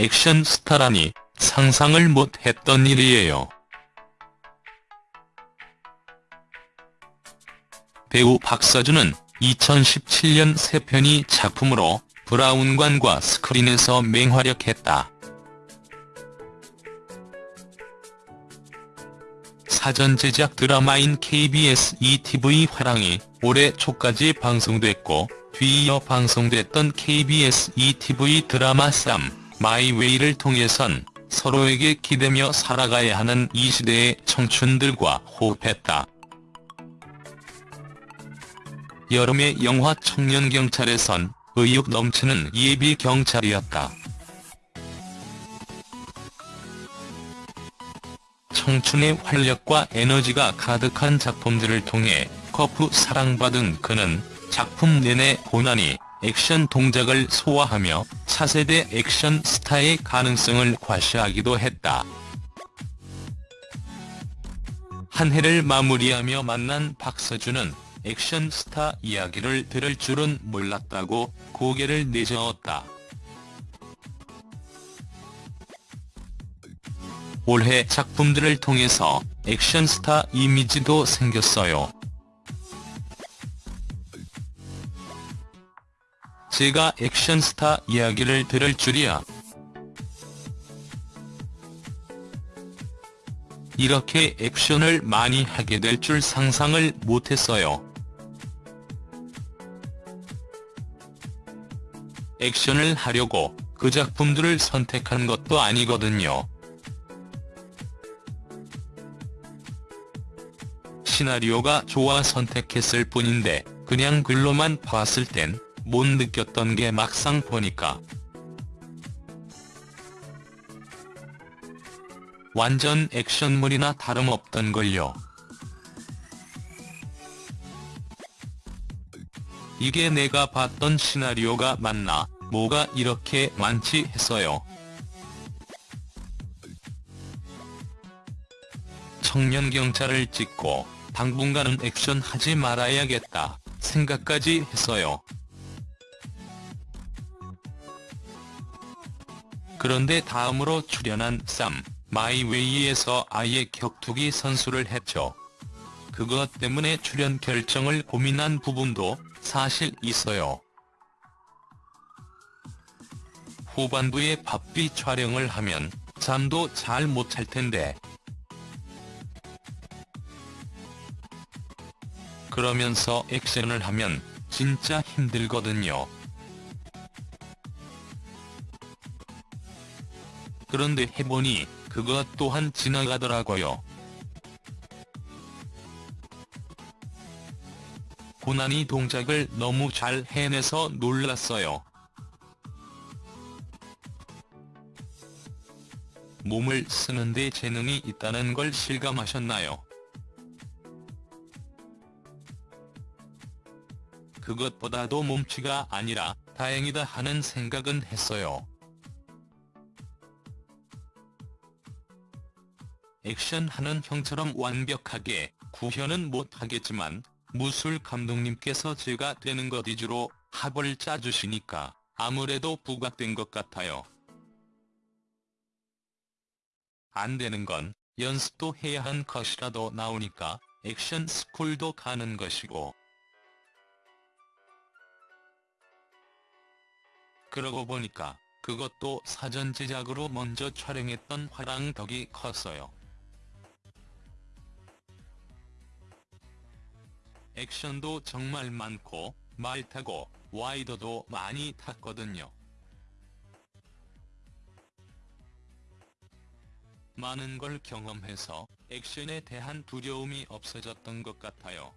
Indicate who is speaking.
Speaker 1: 액션 스타라니 상상을 못했던 일이에요. 배우 박서준은 2017년 새 편이 작품으로 브라운관과 스크린에서 맹활약했다. 사전 제작 드라마인 KBS ETV 화랑이 올해 초까지 방송됐고 뒤이어 방송됐던 KBS ETV 드라마 쌈 마이웨이를 통해선 서로에게 기대며 살아가야 하는 이 시대의 청춘들과 호흡했다. 여름의 영화 청년경찰에선 의욕 넘치는 예비 경찰이었다. 청춘의 활력과 에너지가 가득한 작품들을 통해 거푸 사랑받은 그는 작품 내내 고난이 액션 동작을 소화하며 차세대 액션 스타의 가능성을 과시하기도 했다. 한 해를 마무리하며 만난 박서준은 액션 스타 이야기를 들을 줄은 몰랐다고 고개를 내저었다. 올해 작품들을 통해서 액션 스타 이미지도 생겼어요. 제가 액션 스타 이야기를 들을 줄이야. 이렇게 액션을 많이 하게 될 줄 상상을 못했어요. 액션을 하려고 그 작품들을 선택한 것도 아니거든요. 시나리오가 좋아 선택했을 뿐인데 그냥 글로만 봤을 땐 못 느꼈던 게 막상 보니까 완전 액션물이나 다름없던 걸요. 이게 내가 봤던 시나리오가 맞나 뭐가 이렇게 많지 했어요. 청년 경찰을 찍고 당분간은 액션 하지 말아야겠다 생각까지 했어요. 그런데 다음으로 출연한 쌈, 마이웨이에서 아예 격투기 선수를 했죠. 그것 때문에 출연 결정을 고민한 부분도 사실 있어요. 후반부에 바삐 촬영을 하면 잠도 잘 못 잘 텐데. 그러면서 액션을 하면 진짜 힘들거든요. 그런데 해보니 그것 또한 지나가더라고요. 고난이 동작을 너무 잘 해내서 놀랐어요. 몸을 쓰는데 재능이 있다는 걸 실감하셨나요? 그것보다도 몸치가 아니라 다행이다 하는 생각은 했어요. 액션하는 형처럼 완벽하게 구현은 못하겠지만 무술 감독님께서 제가 되는 것 위주로 합을 짜주시니까 아무래도 부각된 것 같아요. 안 되는 건 연습도 해야 한 것이라도 나오니까 액션 스쿨도 가는 것이고 그러고 보니까 그것도 사전 제작으로 먼저 촬영했던 화랑 덕이 컸어요. 액션도 정말 많고 말 타고 와이더도 많이 탔거든요. 많은 걸 경험해서 액션에 대한 두려움이 없어졌던 것 같아요.